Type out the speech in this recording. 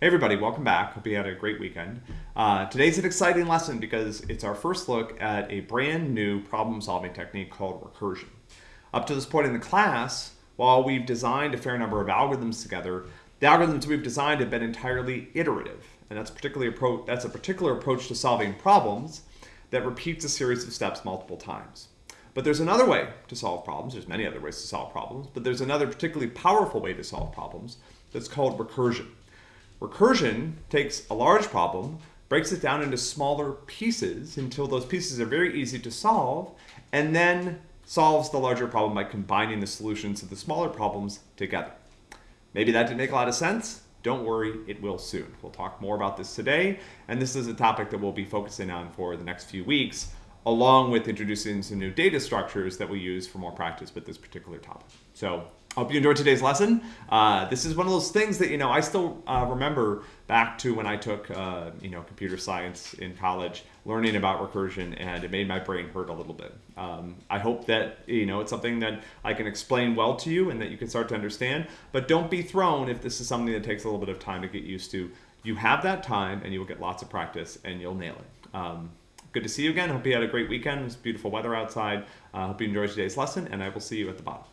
Hey everybody, welcome back. Hope you had a great weekend. Uh, today's an exciting lesson because it's our first look at a brand new problem solving technique called recursion. Up to this point in the class, while we've designed a fair number of algorithms together, the algorithms we've designed have been entirely iterative. And that's, particularly that's a particular approach to solving problems that repeats a series of steps multiple times. But there's another way to solve problems. There's many other ways to solve problems, but there's another particularly powerful way to solve problems that's called recursion. Recursion takes a large problem, breaks it down into smaller pieces until those pieces are very easy to solve, and then solves the larger problem by combining the solutions of the smaller problems together. Maybe that didn't make a lot of sense. Don't worry, it will soon. We'll talk more about this today, and this is a topic that we'll be focusing on for the next few weeks, along with introducing some new data structures that we use for more practice with this particular topic. So I hope you enjoyed today's lesson. Uh, this is one of those things that, you know, I still uh, remember back to when I took, uh, you know, computer science in college, learning about recursion, and it made my brain hurt a little bit. Um, I hope that, you know, it's something that I can explain well to you and that you can start to understand, but don't be thrown if this is something that takes a little bit of time to get used to. You have that time and you will get lots of practice and you'll nail it. Um, good to see you again. Hope you had a great weekend. It's beautiful weather outside. Uh, hope you enjoyed today's lesson and I will see you at the bottom.